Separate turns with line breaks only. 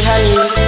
Hey.